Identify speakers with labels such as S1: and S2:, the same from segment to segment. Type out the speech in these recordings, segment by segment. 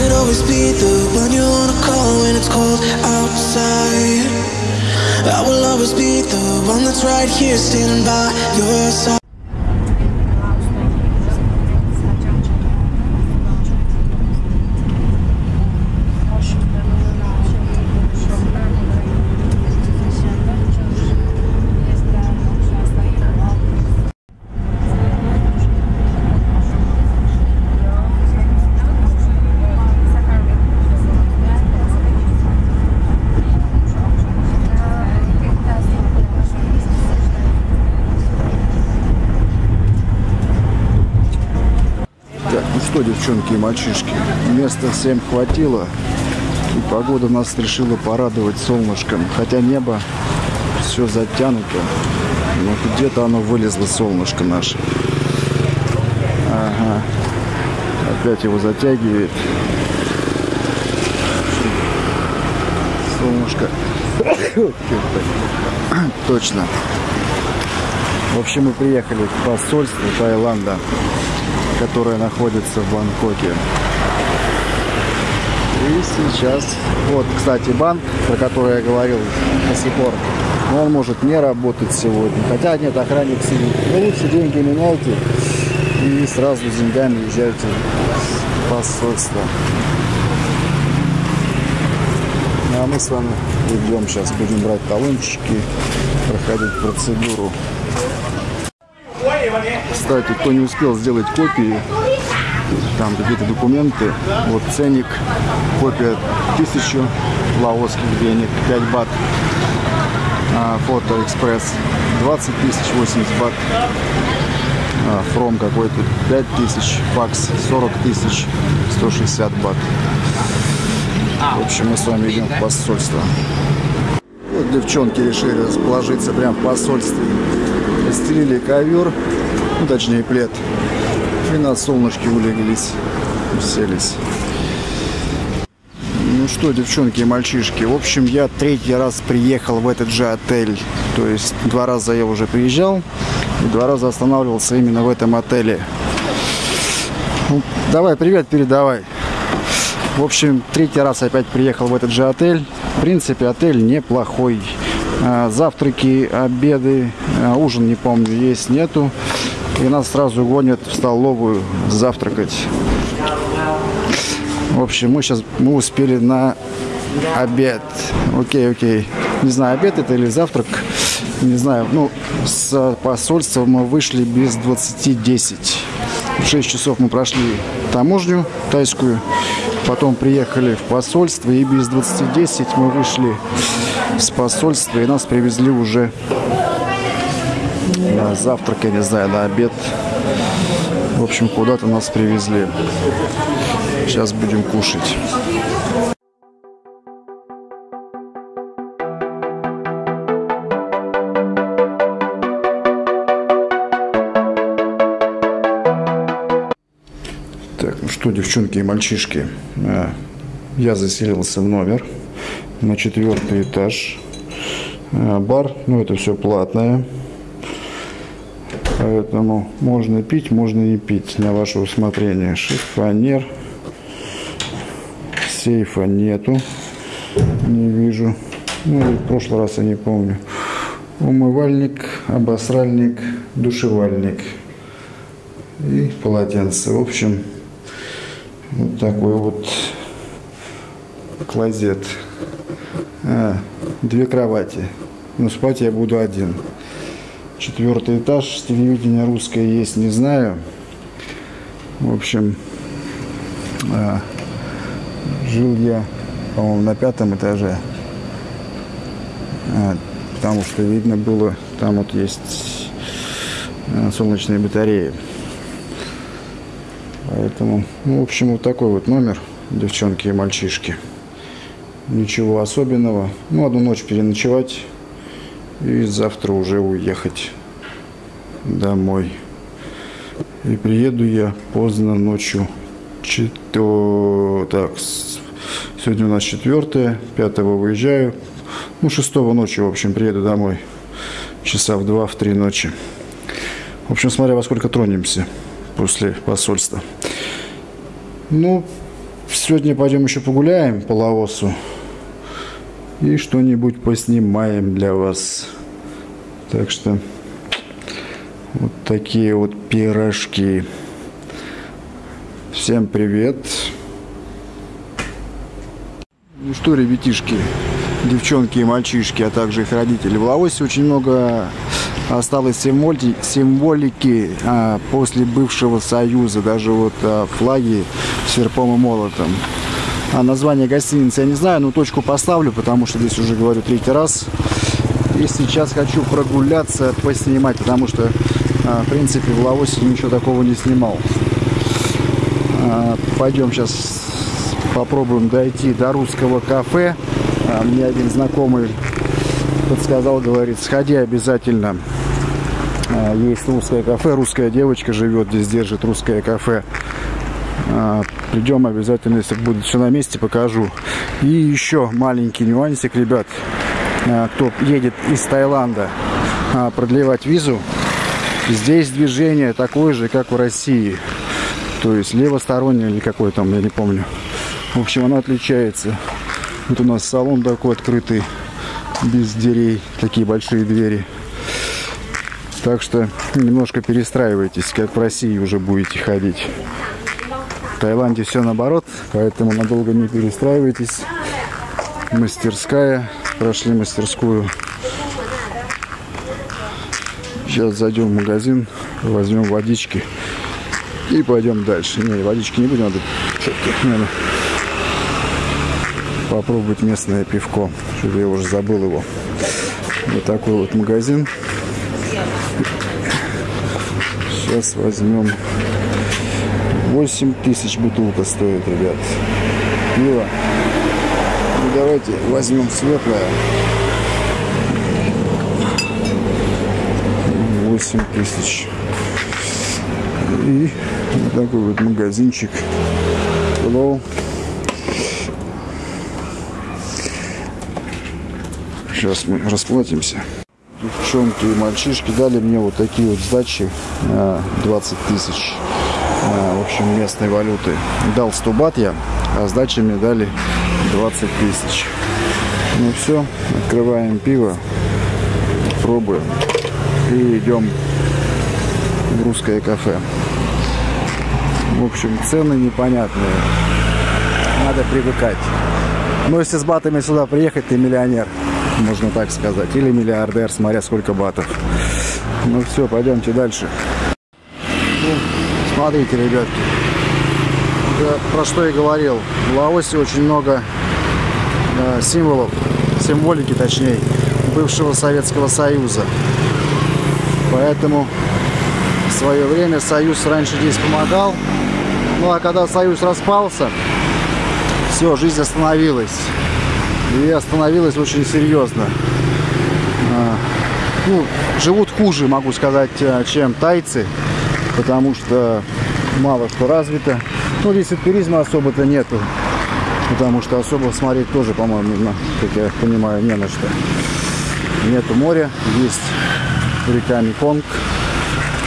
S1: could always be the one you wanna call when it's cold outside. I will always be the one that's right here standing by your side.
S2: Девчонки и мальчишки, места всем хватило. И погода нас решила порадовать солнышком. Хотя небо все затянуто. Но где-то оно вылезло, солнышко наше. Ага. Опять его затягивает. Солнышко. Точно. В общем, мы приехали в посольство Таиланда которая находится в Бангкоке. И сейчас, вот, кстати, банк, про который я говорил до сих пор, но он может не работать сегодня. Хотя нет, охранник сидит. Вы лучше деньги меняйте и сразу с деньгами езжайте в посольство. Ну, а мы с вами идем сейчас, будем брать талончики, проходить процедуру. Кстати, кто не успел сделать копии, там какие-то документы, вот ценник, копия 1000 лаосских денег, 5 бат, а, фото экспресс 20 тысяч, 80 бат, а, фром какой-то 5 тысяч, факс 40 тысяч, 160 бат. В общем, мы с вами идем в посольство. Вот девчонки решили расположиться прямо в посольстве. Постелили ковер, ну, точнее плед. И на солнышке улеглись, уселись. Ну что, девчонки и мальчишки, в общем, я третий раз приехал в этот же отель. То есть два раза я уже приезжал, и два раза останавливался именно в этом отеле. Ну, давай, привет, передавай. В общем, третий раз опять приехал в этот же отель. В принципе, отель неплохой. А, Завтраки, обеды, а, ужин, не помню, есть, нету. И нас сразу гонят в столовую завтракать. В общем, мы сейчас мы успели на обед. Окей, окей. Не знаю, обед это или завтрак. Не знаю. Ну, с посольства мы вышли без 20.10. В 6 часов мы прошли таможню тайскую. Потом приехали в посольство. И без 20.10 мы вышли с посольства. И нас привезли уже на завтрак, я не знаю, на обед. В общем, куда-то нас привезли. Сейчас будем кушать. Так, ну что, девчонки и мальчишки, а, я заселился в номер на четвертый этаж. А, Бар, ну это все платное. Поэтому можно пить, можно не пить на ваше усмотрение. Шифонер. Сейфа нету. Не вижу. Ну, и в прошлый раз я не помню. Умывальник, обосральник, душевальник. И полотенце. В общем, вот такой вот клозет. А, две кровати. Но спать я буду один. Четвертый этаж. Телевидение русское есть, не знаю. В общем, а, жил я, по-моему, на пятом этаже. А, потому что видно было, там вот есть а, солнечные батареи. Поэтому, ну, в общем, вот такой вот номер, девчонки и мальчишки. Ничего особенного. Ну, одну ночь переночевать и завтра уже уехать домой. И приеду я поздно ночью. Чето... Так, сегодня у нас четвертое, пятого выезжаю. Ну, шестого ночи, в общем, приеду домой. Часа в два, в три ночи. В общем, смотря во сколько тронемся после посольства. Ну, сегодня пойдем еще погуляем по Лаосу. И что-нибудь поснимаем для вас. Так что вот такие вот пирожки. Всем привет. Ну что, ребятишки, девчонки и мальчишки, а также их родители. В Лаосе очень много осталось символики, символики а, после бывшего союза. Даже вот а, флаги с серпом и молотом. А название гостиницы я не знаю, но точку поставлю, потому что здесь уже говорю третий раз. И сейчас хочу прогуляться, поснимать, потому что, а, в принципе, в Лаосе ничего такого не снимал. А, пойдем сейчас попробуем дойти до русского кафе. А, мне один знакомый подсказал, говорит, сходи обязательно. Есть русское кафе, русская девочка живет здесь, держит русское кафе. А, придем обязательно, если будет все на месте, покажу. И еще маленький нюансик, ребят. А, кто едет из Таиланда продлевать визу, здесь движение такое же, как в России. То есть левостороннее или какой там, я не помню. В общем, она отличается. Вот у нас салон такой открытый, без дверей, такие большие двери. Так что немножко перестраивайтесь, как в России уже будете ходить. В Таиланде все наоборот, поэтому надолго не перестраивайтесь. Мастерская. Прошли мастерскую. Сейчас зайдем в магазин, возьмем водички и пойдем дальше. Не, водички не будем, надо наверное, попробовать местное пивко. Я уже забыл его. Вот такой вот магазин. Сейчас возьмем 8 тысяч бутылка стоит, ребят. Пиво. Ну, давайте возьмем светлое. 8 тысяч. И вот такой вот магазинчик. Hello. Сейчас мы расплатимся. Девчонки и мальчишки дали мне вот такие вот сдачи 20 тысяч. В общем, местной валюты. Дал 100 бат я, а сдачи мне дали 20 тысяч. Ну все, открываем пиво, пробуем и идем в русское кафе. В общем, цены непонятные. Надо привыкать. Но если с батами сюда приехать, ты миллионер, можно так сказать. Или миллиардер, смотря сколько батов. Ну все, пойдемте дальше. Смотрите, ребятки. Я про что я говорил. В Лаосе очень много э, символов, символики точнее, бывшего Советского Союза. Поэтому в свое время Союз раньше здесь помогал. Ну а когда Союз распался, все, жизнь остановилась. И остановилась очень серьезно. А, ну, живут хуже, могу сказать, э, чем тайцы, потому что мало что развито. Ну, здесь и туризма особо-то нету, потому что особо смотреть тоже, по-моему, как я понимаю, не на что. Нету моря, есть река Меконг,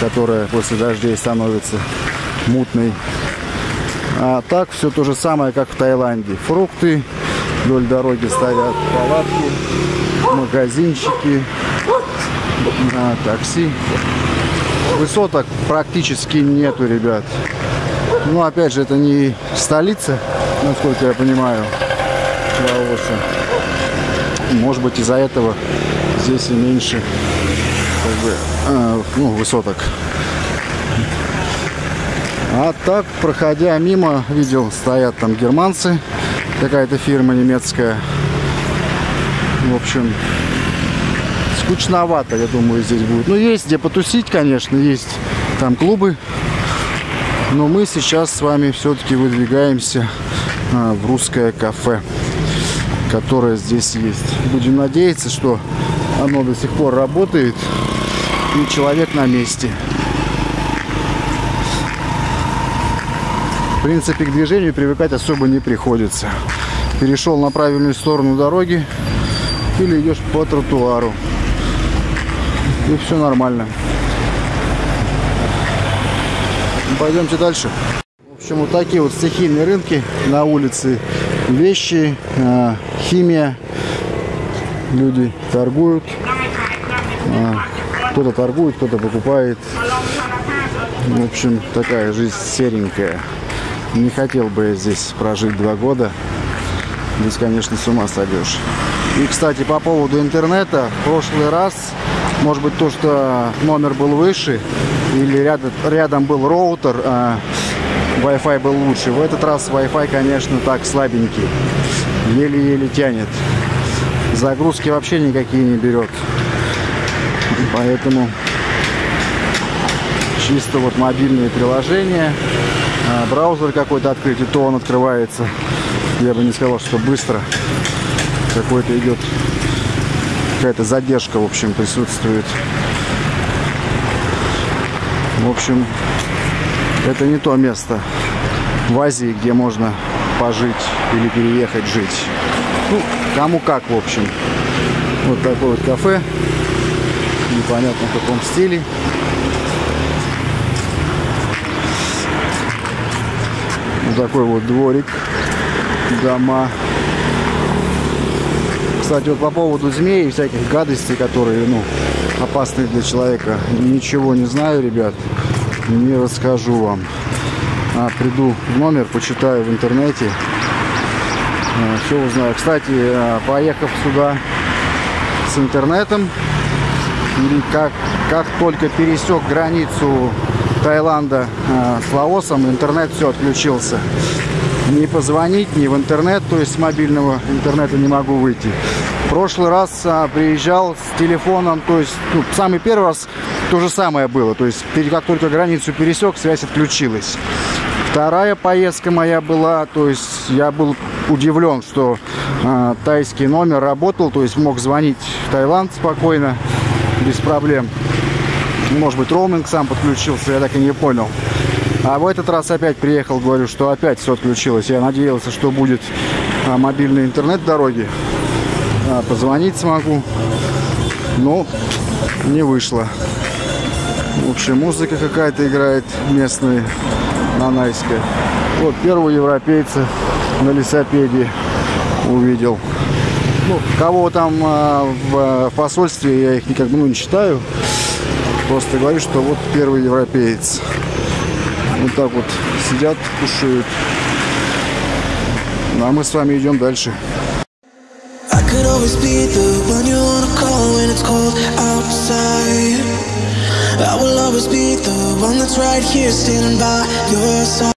S2: которая после дождей становится мутной. А так все то же самое, как в Таиланде. Фрукты, вдоль дороги стоят палатки, магазинчики, а, такси. Высоток практически нету, ребят. Ну, опять же, это не столица, насколько я понимаю, Лаоса. Может быть, из-за этого здесь и меньше как бы, э, ну, высоток. А так, проходя мимо, видел, стоят там германцы. Какая-то фирма немецкая. В общем, скучновато, я думаю, здесь будет. Ну, есть где потусить, конечно, есть там клубы. Но мы сейчас с вами все-таки выдвигаемся а, в русское кафе, которое здесь есть. Будем надеяться, что оно до сих пор работает и человек на месте. В принципе, к движению привыкать особо не приходится. Перешел на правильную сторону дороги или идешь по тротуару. И все нормально. Пойдемте дальше. В общем, вот такие вот стихийные рынки на улице. Вещи, э, химия. Люди торгуют. Э, кто-то торгует, кто-то покупает. В общем, такая жизнь серенькая. Не хотел бы я здесь прожить два года. Здесь, конечно, с ума сойдешь. И, кстати, по поводу интернета. В прошлый раз, может быть, то, что номер был выше, или рядом, рядом был роутер, а Wi-Fi был лучше. В этот раз Wi-Fi, конечно, так слабенький. Еле-еле тянет. Загрузки вообще никакие не берет. Поэтому чисто вот мобильные приложения, а, браузер какой-то открыть, и то он открывается. Я бы не сказал, что быстро. Какой-то идет, какая-то задержка, в общем, присутствует. В общем, это не то место в Азии, где можно пожить или переехать жить. Ну, кому как, в общем. Вот такое вот кафе. Непонятно в каком стиле. Вот такой вот дворик. Дома. Кстати, вот по поводу змей и всяких гадостей, которые, ну, опасны для человека, ничего не знаю, ребят. Не расскажу вам. А, приду в номер, почитаю в интернете. А, все узнаю. Кстати, а, поехав сюда с интернетом, как, как только пересек границу Таиланда э, с Лаосом, интернет все отключился. Не позвонить, ни в интернет, то есть с мобильного интернета не могу выйти. В прошлый раз а, приезжал с телефоном, то есть ну, самый первый раз то же самое было. То есть как только границу пересек, связь отключилась. Вторая поездка моя была, то есть я был удивлен, что э, тайский номер работал, то есть мог звонить в Таиланд спокойно, без проблем. Может быть, роуминг сам подключился, я так и не понял. А в этот раз опять приехал, говорю, что опять все отключилось. Я надеялся, что будет а, мобильный интернет в дороге. А, позвонить смогу. Но не вышло. В общем, музыка какая-то играет местная, нанайская. Вот первого европейца на лесопеде увидел. Ну, кого там э, в посольстве, я их никак ну, не читаю. Просто говорю, что вот первый европеец. Вот так вот сидят, кушают. Ну, а мы с вами идем дальше. Always be the one you wanna call when it's cold outside. I will always be the one that's right here standing by your side.